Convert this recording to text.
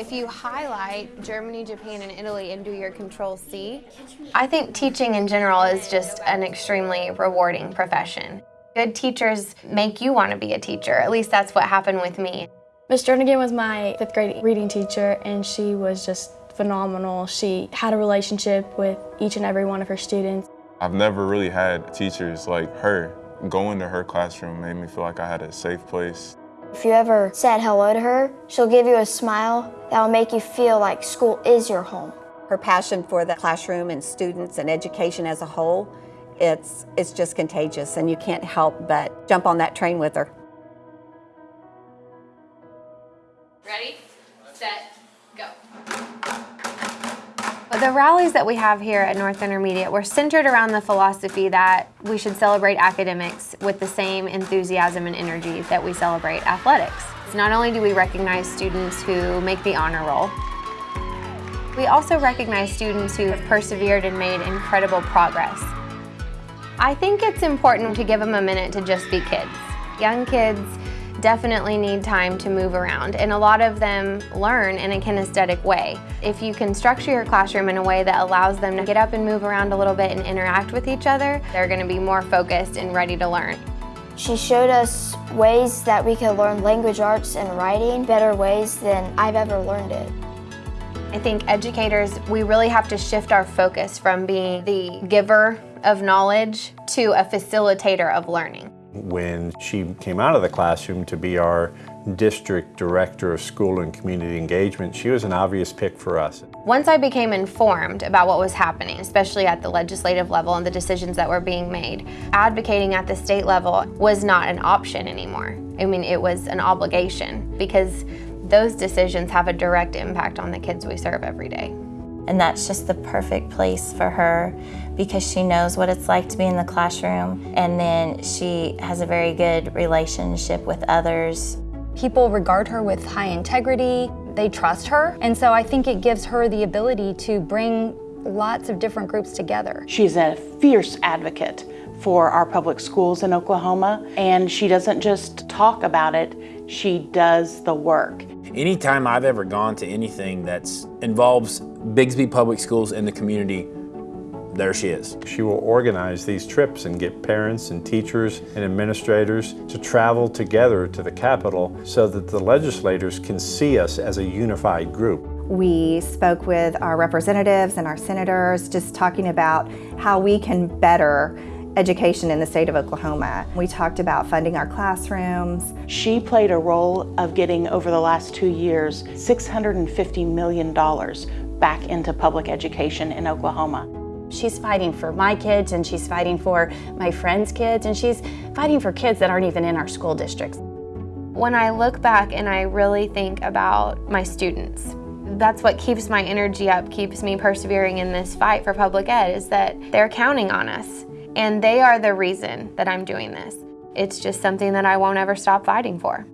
If you highlight Germany, Japan, and Italy and do your control C, I think teaching in general is just an extremely rewarding profession. Good teachers make you want to be a teacher. At least that's what happened with me. Miss Jernigan was my fifth grade reading teacher and she was just phenomenal. She had a relationship with each and every one of her students. I've never really had teachers like her. Going to her classroom made me feel like I had a safe place. If you ever said hello to her, she'll give you a smile that will make you feel like school is your home. Her passion for the classroom and students and education as a whole, it's, it's just contagious and you can't help but jump on that train with her. Ready, The rallies that we have here at North Intermediate were centered around the philosophy that we should celebrate academics with the same enthusiasm and energy that we celebrate athletics. Not only do we recognize students who make the honor roll, we also recognize students who have persevered and made incredible progress. I think it's important to give them a minute to just be kids. Young kids definitely need time to move around and a lot of them learn in a kinesthetic way. If you can structure your classroom in a way that allows them to get up and move around a little bit and interact with each other, they're going to be more focused and ready to learn. She showed us ways that we could learn language arts and writing better ways than I've ever learned it. I think educators, we really have to shift our focus from being the giver of knowledge to a facilitator of learning. When she came out of the classroom to be our district director of school and community engagement, she was an obvious pick for us. Once I became informed about what was happening, especially at the legislative level and the decisions that were being made, advocating at the state level was not an option anymore. I mean, it was an obligation because those decisions have a direct impact on the kids we serve every day. And that's just the perfect place for her because she knows what it's like to be in the classroom and then she has a very good relationship with others. People regard her with high integrity, they trust her, and so I think it gives her the ability to bring lots of different groups together. She's a fierce advocate for our public schools in Oklahoma, and she doesn't just talk about it, she does the work. Anytime I've ever gone to anything that involves Bixby Public Schools in the community, there she is. She will organize these trips and get parents and teachers and administrators to travel together to the Capitol so that the legislators can see us as a unified group. We spoke with our representatives and our senators just talking about how we can better education in the state of Oklahoma. We talked about funding our classrooms. She played a role of getting, over the last two years, $650 million back into public education in Oklahoma. She's fighting for my kids and she's fighting for my friends' kids and she's fighting for kids that aren't even in our school districts. When I look back and I really think about my students, that's what keeps my energy up, keeps me persevering in this fight for public ed, is that they're counting on us. And they are the reason that I'm doing this. It's just something that I won't ever stop fighting for.